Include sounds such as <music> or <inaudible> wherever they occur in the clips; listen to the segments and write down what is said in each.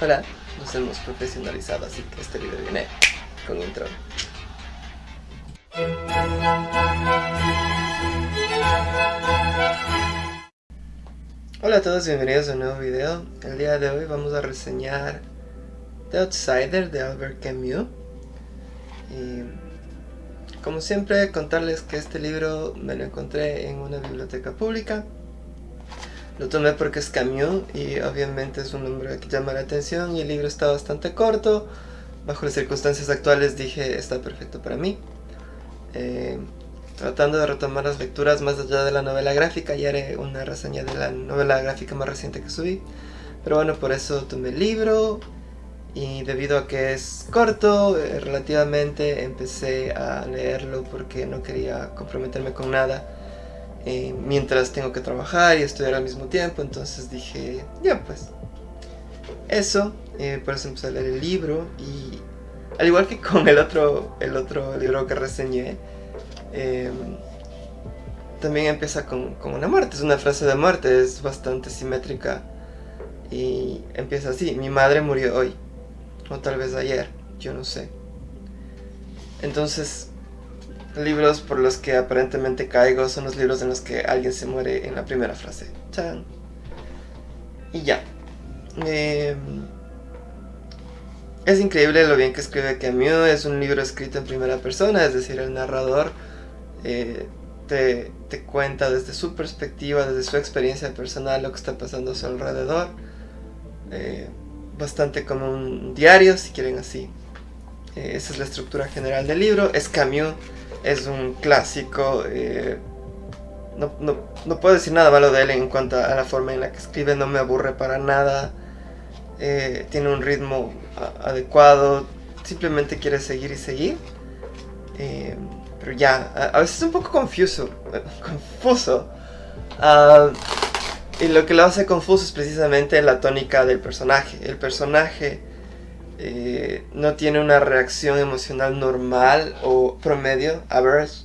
Hola, nos hemos profesionalizado, así que este video viene con intro. Hola a todos, bienvenidos a un nuevo video. El día de hoy vamos a reseñar The Outsider de Albert Camus. Y como siempre, contarles que este libro me lo encontré en una biblioteca pública. Lo tomé porque es Camus y obviamente es un nombre que llama la atención y el libro está bastante corto. Bajo las circunstancias actuales dije está perfecto para mí. Eh, tratando de retomar las lecturas más allá de la novela gráfica, ya haré una reseña de la novela gráfica más reciente que subí. Pero bueno, por eso tomé el libro y debido a que es corto, eh, relativamente empecé a leerlo porque no quería comprometerme con nada eh, mientras tengo que trabajar y estudiar al mismo tiempo, entonces dije, ya pues, eso, eh, por eso empecé a leer el libro y al igual que con el otro, el otro libro que reseñé, em, también empieza con, con, una muerte, es una frase de muerte, es bastante simétrica y empieza así, mi madre murió hoy, o tal vez ayer, yo no sé. Entonces, libros por los que aparentemente caigo son los libros en los que alguien se muere en la primera frase. ¡Chan! Y ya. Em, es increíble lo bien que escribe Camus, es un libro escrito en primera persona, es decir, el narrador eh, te, cuenta desde su perspectiva, desde su experiencia personal lo que está pasando a su alrededor. Eh, bastante como un diario, si quieren así. Eh, esa es la estructura general del libro. Es Camus, es un clásico. Eh, no, puedo decir nada malo de él en cuanto a la forma en la que escribe, no me aburre para nada. Eh, tiene un ritmo adecuado, simplemente quiere seguir y seguir. pero ya, a, veces es un poco confuso. <laughs> confuso. Ah, y lo que lo hace confuso es precisamente la tónica del personaje. El personaje eh, no tiene una reacción emocional normal o promedio, average.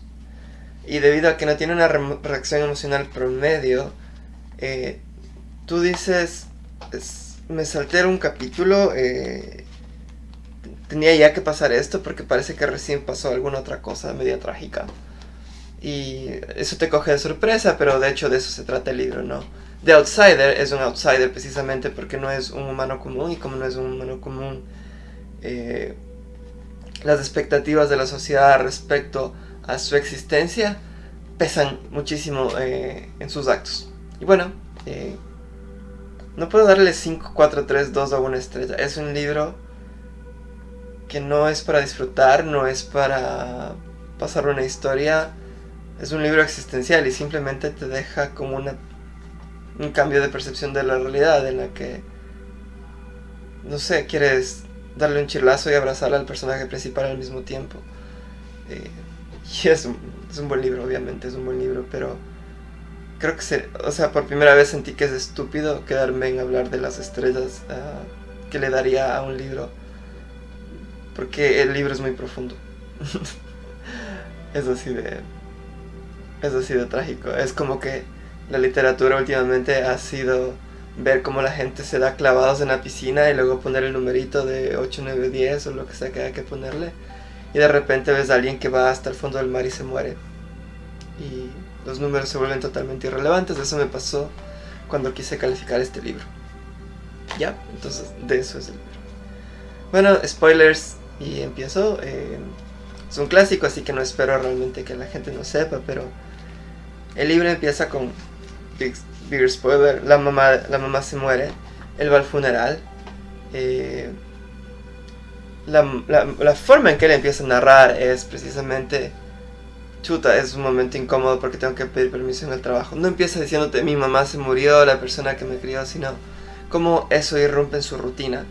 Y debido a que no tiene una reacción emocional promedio, eh, tú dices, me salté un capítulo, eh, tenía ya que pasar esto porque parece que recién pasó alguna otra cosa media trágica. Y eso te coge de sorpresa, pero de hecho de eso se trata el libro, ¿no? The Outsider es un outsider precisamente porque no es un humano común y como no es un humano común, eh, las expectativas de la sociedad respecto a su existencia pesan muchísimo eh, en sus actos. Y bueno, eh, no puedo darle 5, 4, 3, 2 a una estrella. Es un libro que no es para disfrutar, no es para pasar una historia. Es un libro existencial y simplemente te deja como una un cambio de percepción de la realidad en la que, no sé, quieres darle un chirlazo y abrazar al personaje principal al mismo tiempo. Eh, <laughs> y es un, es un, buen libro, obviamente, es un buen libro, pero creo que, se, o sea, por primera vez sentí que es estúpido quedarme en hablar de las estrellas uh, que le daría a un libro, porque el libro es muy profundo. <laughs> es así de... Es así de trágico. Es como que la literatura últimamente ha sido ver cómo la gente se da clavados en la piscina y luego poner el numerito de 8, 9, 10 o lo que sea que haya que ponerle. Y de repente ves a alguien que va hasta el fondo del mar y se muere. Y los números se vuelven totalmente irrelevantes. Eso me pasó cuando quise calificar este libro. Ya, entonces de eso es el libro. Bueno, spoilers y empiezo. Eh, es un clásico, así que no espero realmente que la gente no sepa, pero el libro empieza con big, spoiler, la mamá, la mamá se muere, él va al funeral. Eh, la, forma en que él empieza a narrar es precisamente, chuta, es un momento incómodo porque tengo que pedir permiso en el trabajo. No empieza diciéndote mi mamá se murió, la persona que me crió, sino cómo eso irrumpe en su rutina.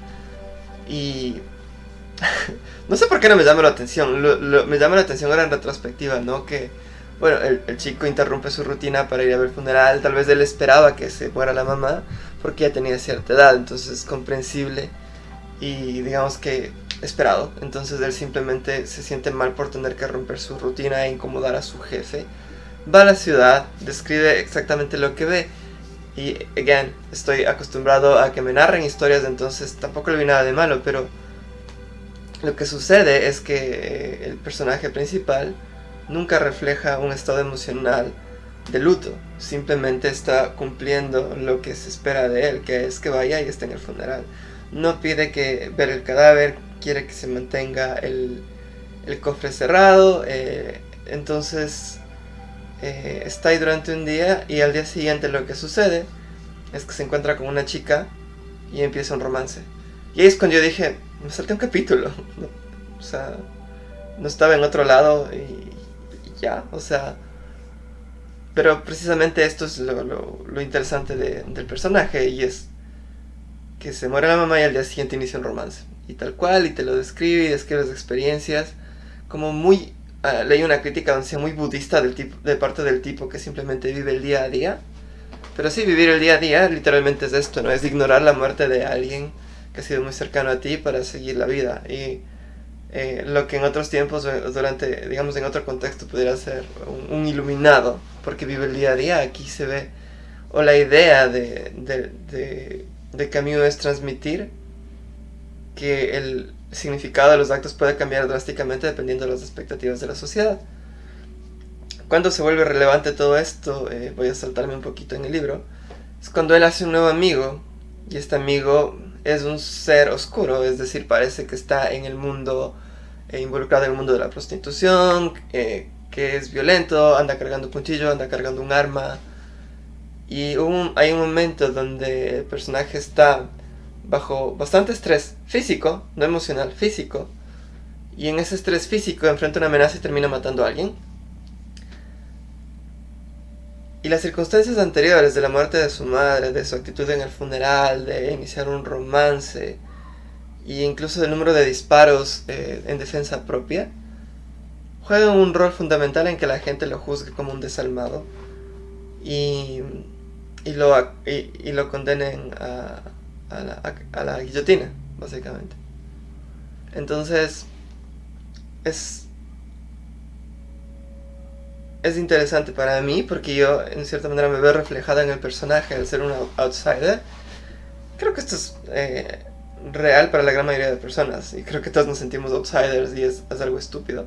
Y <laughs> no sé por qué no me llama la atención, me llama la atención ahora en retrospectiva, ¿no? Que bueno, el, chico interrumpe su rutina para ir a ver el funeral, tal vez él esperaba que se muera la mamá porque ya tenía cierta edad, entonces es comprensible y digamos que esperado. Entonces él simplemente se siente mal por tener que romper su rutina e incomodar a su jefe. Va a la ciudad, describe exactamente lo que ve Y, again, estoy acostumbrado a que me narren historias, entonces tampoco le vi nada de malo, pero lo que sucede es que eh, el personaje principal nunca refleja un estado emocional de luto, simplemente está cumpliendo lo que se espera de él, que es que vaya y esté en el funeral. No pide que ver el cadáver, quiere que se mantenga el, el cofre cerrado, eh, entonces eh, está ahí durante un día y al día siguiente lo que sucede es que se encuentra con una chica y empieza un romance. Y ahí es cuando yo dije, me salté un capítulo. <laughs> o sea, no estaba en otro lado y, ya, o sea... Pero precisamente esto es lo, interesante del personaje y es que se muere la mamá y al día siguiente inicia un romance. Y tal cual, y te lo describe y describe las experiencias como muy Ah, leí una crítica muy budista del tipo, de parte del tipo que simplemente vive el día a día. Pero sí, vivir el día a día literalmente es esto, ¿no? Es ignorar la muerte de alguien que ha sido muy cercano a ti para seguir la vida. Y eh, lo que en otros tiempos, durante, digamos, en otro contexto pudiera ser un, iluminado, porque vive el día a día, aquí se ve, o la idea de, de, de, de Camus es transmitir que el significado de los actos puede cambiar drásticamente dependiendo de las expectativas de la sociedad. Cuando se vuelve relevante todo esto, eh, voy a saltarme un poquito en el libro, es cuando él hace un nuevo amigo, y este amigo es un ser oscuro, es decir, parece que está en el mundo, eh, involucrado en el mundo de la prostitución, eh, que es violento, anda cargando un cuchillo, anda cargando un arma, y hay un momento donde el personaje está bajo bastante estrés físico, no emocional, físico, y en ese estrés físico enfrenta una amenaza y termina matando a alguien. Y las circunstancias anteriores de la muerte de su madre, de su actitud en el funeral, de iniciar un romance, e incluso del número de disparos eh, en defensa propia, juegan un rol fundamental en que la gente lo juzgue como un desalmado y, y, lo, y lo condenen a, a la, a, la guillotina, básicamente. Entonces, es, es interesante para mí porque yo en cierta manera me veo reflejada en el personaje al ser un outsider. Creo que esto es eh, real para la gran mayoría de personas y creo que todos nos sentimos outsiders y es, es algo estúpido.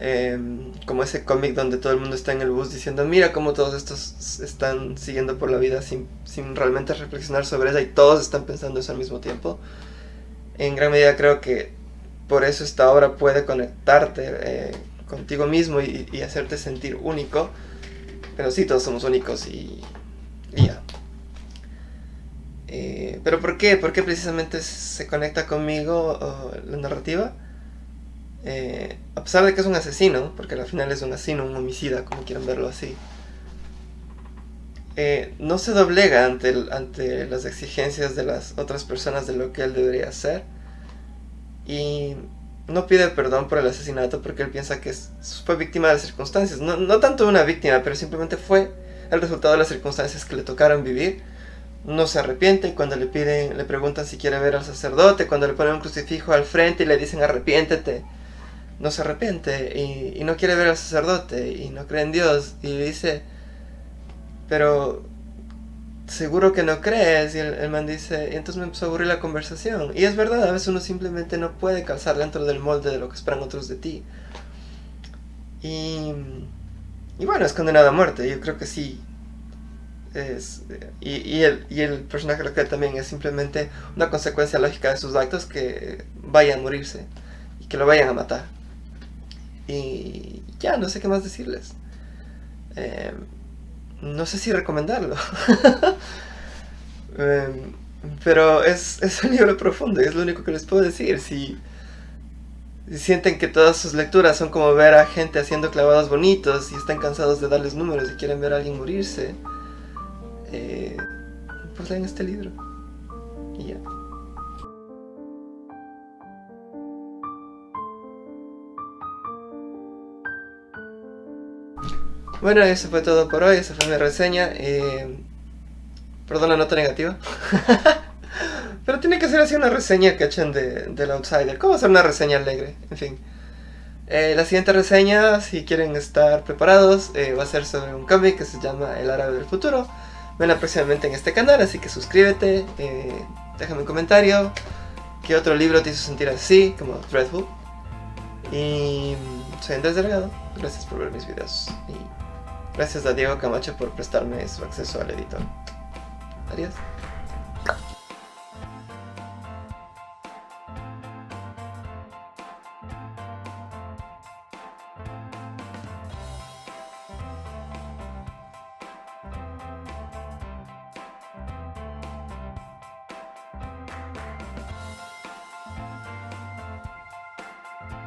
Em, como ese cómic donde todo el mundo está en el bus diciendo mira cómo todos estos están siguiendo por la vida sin, sin realmente reflexionar sobre ella y todos están pensando eso al mismo tiempo. En gran medida creo que por eso esta obra puede conectarte eh, contigo mismo y, hacerte sentir único. Pero sí, todos somos únicos y, y ya. Eh, ¿Pero por qué? ¿Por qué precisamente se conecta conmigo la narrativa? Eh, a pesar de que es un asesino, porque al final es un asesino, un homicida, como quieran verlo así, eh, no se doblega ante, ante las exigencias de las otras personas de lo que él debería hacer. Y no pide perdón por el asesinato porque él piensa que fue víctima de las circunstancias. No, no tanto una víctima, pero simplemente fue el resultado de las circunstancias que le tocaron vivir. No se arrepiente cuando le piden, le preguntan si quiere ver al sacerdote, cuando le ponen un crucifijo al frente y le dicen arrepiéntete no se arrepiente y, no quiere ver al sacerdote y no cree en Dios y dice, pero seguro que no crees y el, man dice, entonces me empezó la conversación y es verdad, a veces uno simplemente no puede calzar dentro del molde de lo que esperan otros de ti y, y bueno, es condenado a muerte, yo creo que sí es, y, y, el, y el personaje lo que también es simplemente una consecuencia lógica de sus actos que vayan a morirse y que lo vayan a matar. Y ya, no sé qué más decirles. Em, no sé si recomendarlo. <laughs> Em, pero es, es, un libro profundo y es lo único que les puedo decir. Si, sienten que todas sus lecturas son como ver a gente haciendo clavados bonitos y están cansados de darles números y quieren ver a alguien morirse, eh, pues lean este libro. Y ya. Bueno, eso fue todo por hoy, esa fue mi reseña. Eh, perdón la nota negativa. <laughs> Pero tiene que ser así una reseña, ¿cachan? De, del Outsider. ¿Cómo hacer una reseña alegre? En fin. Eh, la siguiente reseña, si quieren estar preparados, eh, va a ser sobre un cómic que se llama El Árabe del Futuro. Venla próximamente en este canal, así que suscríbete, eh, déjame un comentario, qué otro libro te hizo sentir así, como Dreadful. Y mm, soy Andrés Delgado, gracias por ver mis videos y Gracias a Diego Camacho por prestarme su acceso al editor. Adiós.